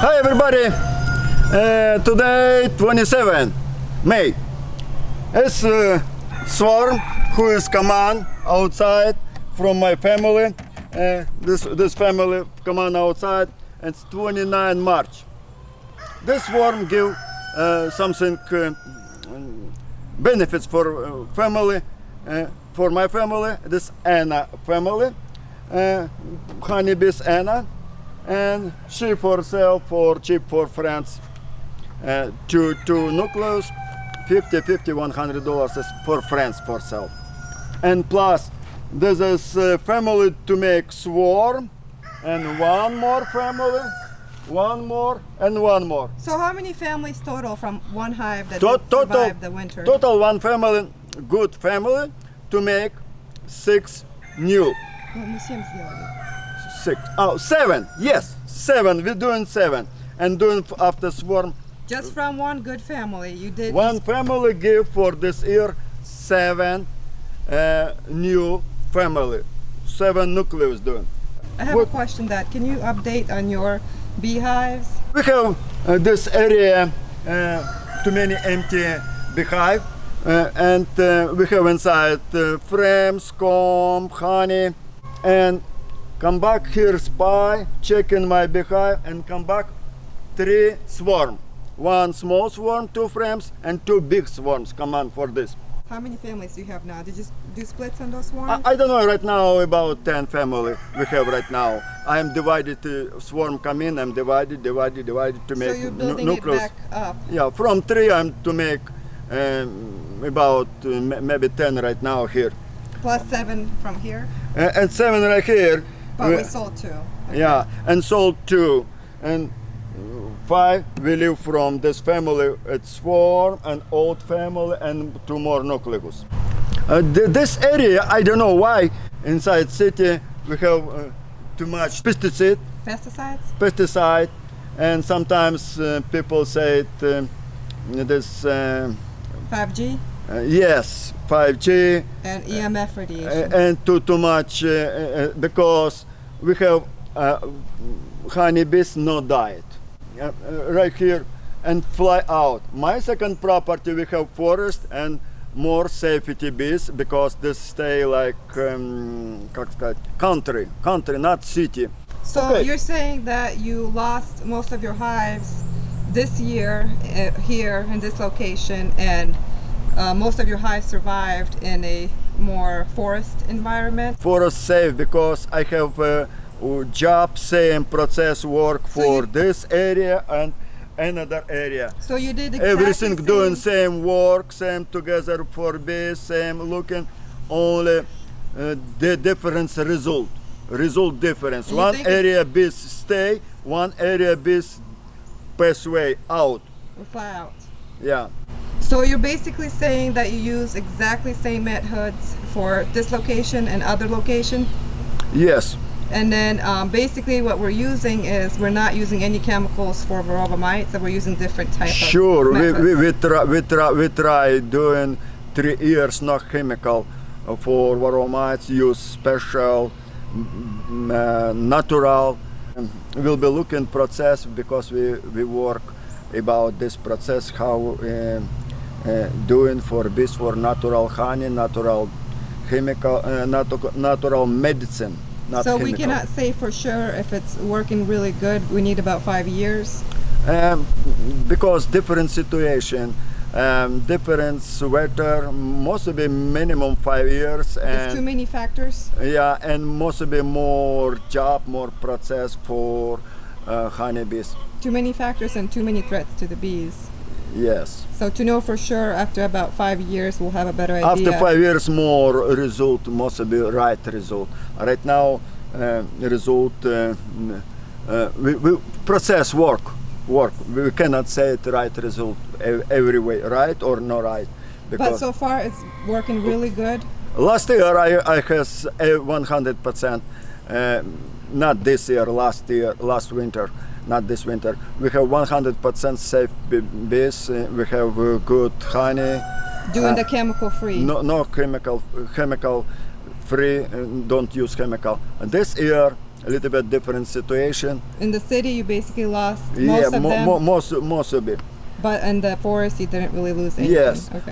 Hi everybody! Uh, today 27 May. It's uh, Swarm who is command outside from my family. Uh, this this family command outside. It's 29 March. This swarm give uh, something uh, benefits for uh, family. For my family, this Anna family, honeybees Anna, and cheap for sale for cheap for friends. Uh, two two nucleus, 50, 50, 100 dollars is for friends for sale. And plus, this is uh, family to make swarm, and one more family, one more, and one more. So how many families total from one hive that To- total, the winter? total one family, good family, to make six new. Six. Oh, seven. Yes, seven. We're doing seven. And doing after swarm. Just from one good family, you did. One family give for this year seven uh, new family. Seven nucleus doing. I have what- a question that can you update on your beehives? We have uh, this area uh, too many empty beehive. Uh, and uh, we have inside uh, frames, comb, honey, and come back here spy, check in my beehive, and come back three swarm. One small swarm, two frames, and two big swarms come on for this. How many families do you have now? Did you do splits on those I, swarms? I don't know right now about 10 family we have right now. I am divided, uh, swarm come in, I'm divided, divided, divided to make so you're building it nucleus. back up. Yeah, from three I'm to make um, about uh, maybe 10 right now here. Plus seven from here, Uh, and seven right here. But we- we sold two. Okay. yeah, and sold two. And five we live from this family. It's swarm, an old family, and two more nucleus. Uh, th- this area, I don't know why, inside city we have uh, too much pesticide, Pesticides? pesticide, and sometimes uh, people say it, um, this, uh, 5G uh, yes, 5G, and EMF uh, radiation. and too too much uh, uh, because we have uh, honeybees no diet uh, right here and fly out. My second property we have forest and more safety bees because this stay like um, country, country, not city. So okay. you're saying that you lost most of your hives this year uh, here in this location and uh, most of your hives survived in a more forest environment. Forest safe because I have uh, uh, job same process work So for this area and another area. So you did exactly everything doing same- same work same together for bees same looking only uh, the difference result result difference you one area bees stay one area bees pass way out fly out. yeah So you're basically saying that you use exactly same methods for this location and other location, yes. And then um, basically what we're using is we're not using any chemicals for varroa mites, and we're using different types sure of we, we, we, try, we, try, we try doing three years no chemical uh, for varroa mites use special mm, uh, natural. We'll be looking process because we, we work about this process how uh, doing for bees for natural honey natural chemical uh, natu- natural medicine not so we cannot say for sure if it's working really good. We need about five years. Um, because different situation, um, different weather, must be minimum five years, There's too many factors. yeah, and must be more job, more process for uh, honeybees. Too many factors and too many threats to the bees. Yes. So to know for sure, after about five years, we'll have a better idea. After five years, more result must be right result. Right now, uh, result uh, uh, we, we process work work. We cannot say it right result every way, right or no right. But so far, it's working really good. Last year I, I has 100%, uh, not this year, last year, last winter, not this winter. We have 100% safe bees, uh, we have uh, good honey, Doing Uh, the chemical free. no, no chemical, chemical free, uh, don't use chemical. This year a little bit different situation. In the city, you basically lost most yeah, of mo- them, mo- most most of it. but in the forest, you didn't really lose anything. Yes. Okay.